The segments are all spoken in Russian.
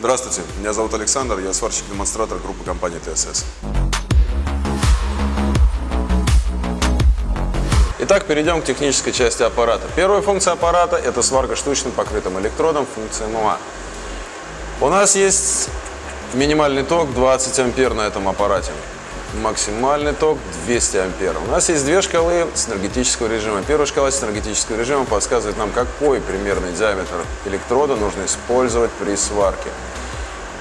Здравствуйте, меня зовут Александр, я сварщик-демонстратор группы компании ТСС. Итак, перейдем к технической части аппарата. Первая функция аппарата – это сварка штучным покрытым электродом, функция МУА. У нас есть минимальный ток 20 ампер на этом аппарате. Максимальный ток 200 ампер. У нас есть две шкалы синергетического режима. Первая шкала синергетического режима подсказывает нам, какой примерный диаметр электрода нужно использовать при сварке.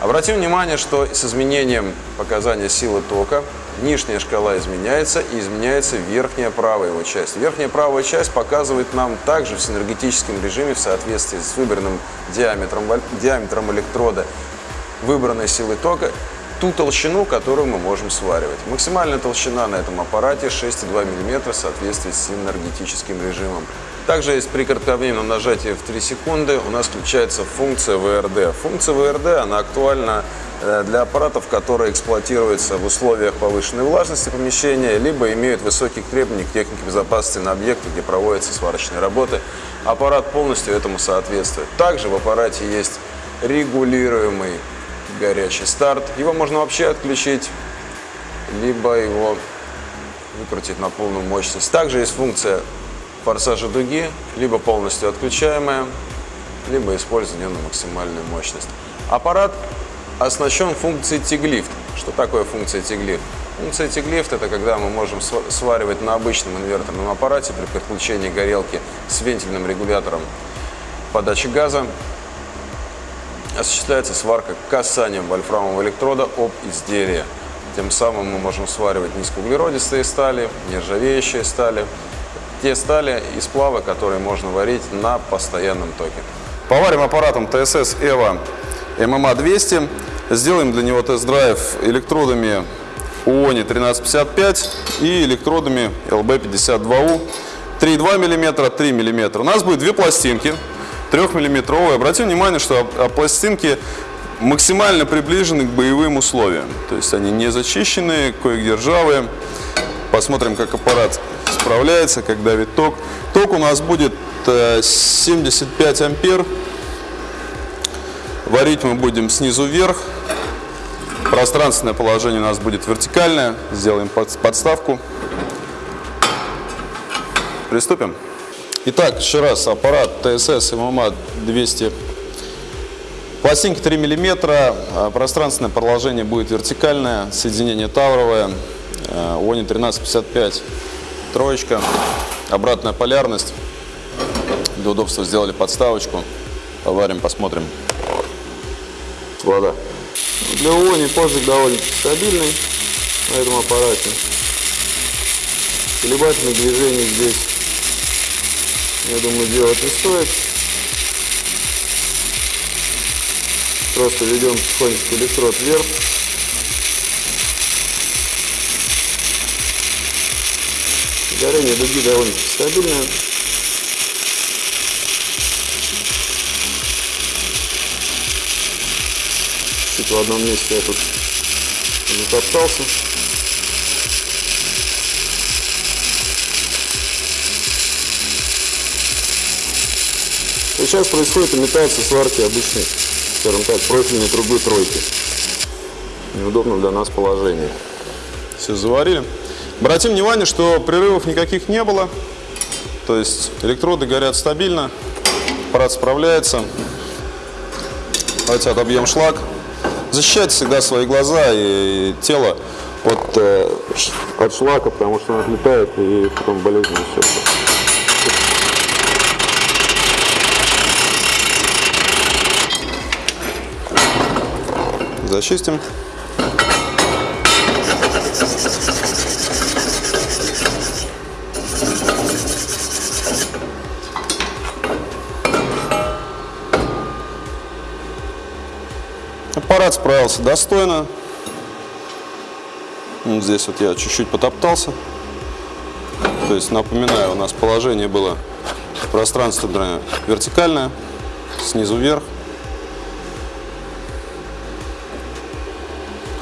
Обратим внимание, что с изменением показания силы тока нижняя шкала изменяется и изменяется верхняя правая его часть. Верхняя правая часть показывает нам также в синергетическом режиме в соответствии с выбранным диаметром, диаметром электрода выбранной силы тока ту толщину, которую мы можем сваривать. Максимальная толщина на этом аппарате 6,2 мм в соответствии с энергетическим режимом. Также есть при кратковременном нажатии в 3 секунды у нас включается функция ВРД. Функция ВРД она актуальна э, для аппаратов, которые эксплуатируются в условиях повышенной влажности помещения, либо имеют высокие требования к технике безопасности на объекте, где проводятся сварочные работы. Аппарат полностью этому соответствует. Также в аппарате есть регулируемый горячий старт. Его можно вообще отключить, либо его выкрутить на полную мощность. Также есть функция форсажа дуги, либо полностью отключаемая, либо использование на максимальную мощность. Аппарат оснащен функцией тиглифт. Что такое функция тиглифт? Функция тиглифт – это когда мы можем сваривать на обычном инверторном аппарате при подключении горелки с вентильным регулятором подачи газа осуществляется сварка касанием вольфрамового электрода об изделие. Тем самым мы можем сваривать низкоуглеродистые стали, нержавеющие стали, те стали и сплавы, которые можно варить на постоянном токе. Поварим аппаратом TSS EVO MMA 200. Сделаем для него тест-драйв электродами УОНИ 1355 и электродами LB52U 3,2 мм, 3 мм. У нас будет две пластинки 3-миллиметровые. Обратим внимание, что пластинки максимально приближены к боевым условиям. То есть они не зачищенные, кое-где ржавые. Посмотрим, как аппарат справляется, как давит ток. Ток у нас будет 75 э, ампер. Варить мы будем снизу вверх. Пространственное положение у нас будет вертикальное. Сделаем подставку. Приступим. Итак, еще раз, аппарат TSS MMA 200. Пластинка 3 мм, пространственное продолжение будет вертикальное, соединение тавровое, э, ОНИ 1355, троечка, обратная полярность. Для удобства сделали подставочку. Поварим, посмотрим. Вода. Для ОНИ позжиг довольно стабильный на этом аппарате. Колебательных движений здесь я думаю, делать не стоит. Просто ведем потихонечку электрод вверх. Горение дуги довольно стабильное. Чуть в одном месте я тут затоптался. Сейчас происходит имитация сварки обычной, скажем так, профильной трубы тройки. Неудобно для нас положение. Все заварили. Обратим внимание, что прерывов никаких не было. То есть электроды горят стабильно, аппарат справляется. Давайте отобьем шлак. Защищайте всегда свои глаза и тело от, э, от шлака, потому что он отлетает и потом болезнь несется. Зачистим. Аппарат справился достойно. Здесь вот я чуть-чуть потоптался. То есть, напоминаю, у нас положение было пространственное вертикальное, снизу вверх.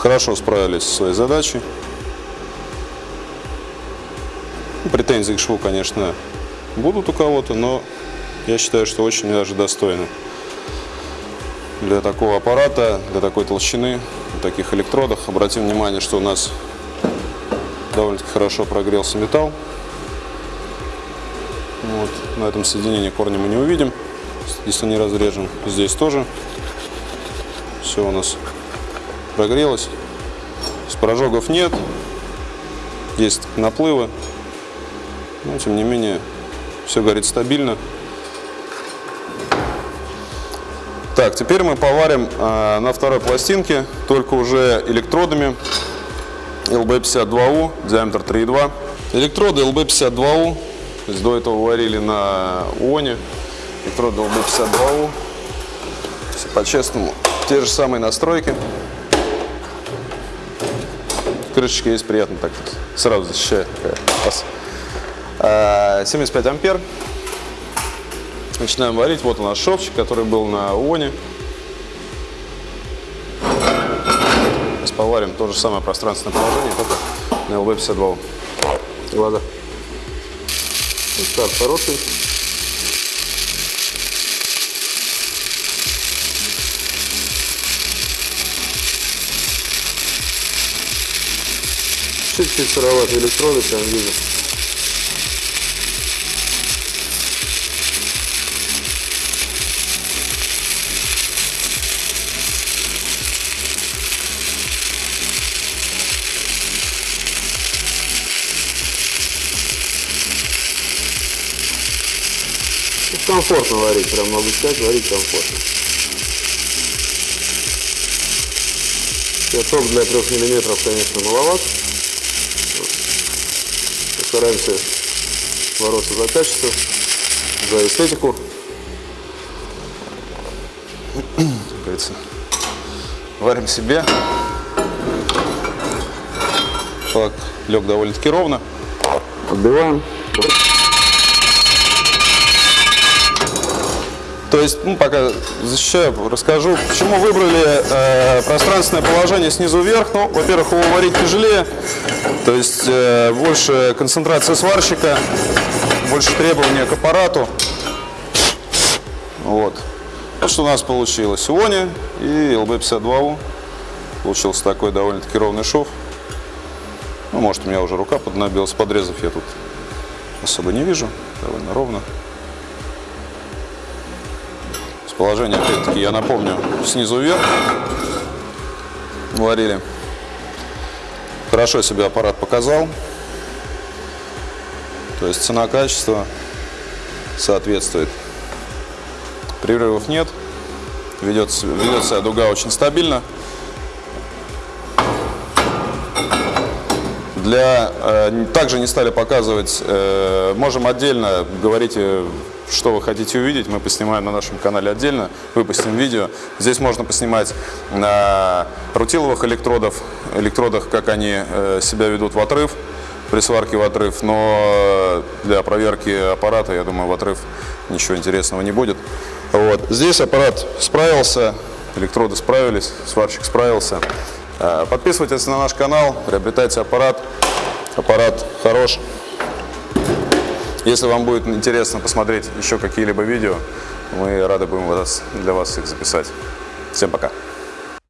Хорошо справились со своей задачей. Претензии к шву, конечно, будут у кого-то, но я считаю, что очень даже достойно. Для такого аппарата, для такой толщины, для таких электродов. Обратим внимание, что у нас довольно-таки хорошо прогрелся металл. Вот. На этом соединении корня мы не увидим, если не разрежем. Здесь тоже все у нас прогрелось. С прожогов нет, есть наплывы, но тем не менее все горит стабильно. Так, теперь мы поварим э, на второй пластинке, только уже электродами LB52U, диаметр 3,2. Электроды LB52U, то есть до этого варили на ОНе, электроды LB52U. Все по-честному, те же самые настройки. Крышечка есть приятно так, сразу защищает. 75 ампер. Начинаем варить. Вот у нас шовчик, который был на ОНе. Сейчас поварим то же самое пространственное положение, только на LB52. Глаза. Старт хороший. Чуть-чуть сыроватые электроды, прям вижу. комфортно варить, прям могу сказать, варить комфортно. Пяток для 3 миллиметров, конечно, маловат. Постараемся бороться за качество, за эстетику. Как говорится, варим себе. Шлак лег довольно-таки ровно. Отбиваем. То есть, ну, пока защищаю, расскажу, почему выбрали э, пространственное положение снизу вверх. Ну, во-первых, его варить тяжелее, то есть э, больше концентрация сварщика, больше требования к аппарату. Вот. Вот что у нас получилось. Иони и LB52U. Получился такой довольно-таки ровный шов. Ну, может, у меня уже рука поднабилась, подрезов я тут особо не вижу. Довольно ровно. Положение, опять-таки, я напомню, снизу вверх варили. Хорошо себе аппарат показал. То есть цена-качество соответствует. Прерывов нет. Ведется, ведется дуга очень стабильно. Для, э, также не стали показывать, э, можем отдельно, говорите, что вы хотите увидеть, мы поснимаем на нашем канале отдельно, выпустим видео. Здесь можно поснимать на рутиловых электродов, электродах, как они э, себя ведут в отрыв, при сварке в отрыв, но для проверки аппарата, я думаю, в отрыв ничего интересного не будет. Вот. Здесь аппарат справился, электроды справились, сварщик справился. Э, подписывайтесь на наш канал, приобретайте аппарат. Аппарат хорош. Если вам будет интересно посмотреть еще какие-либо видео, мы рады будем для вас их записать. Всем пока!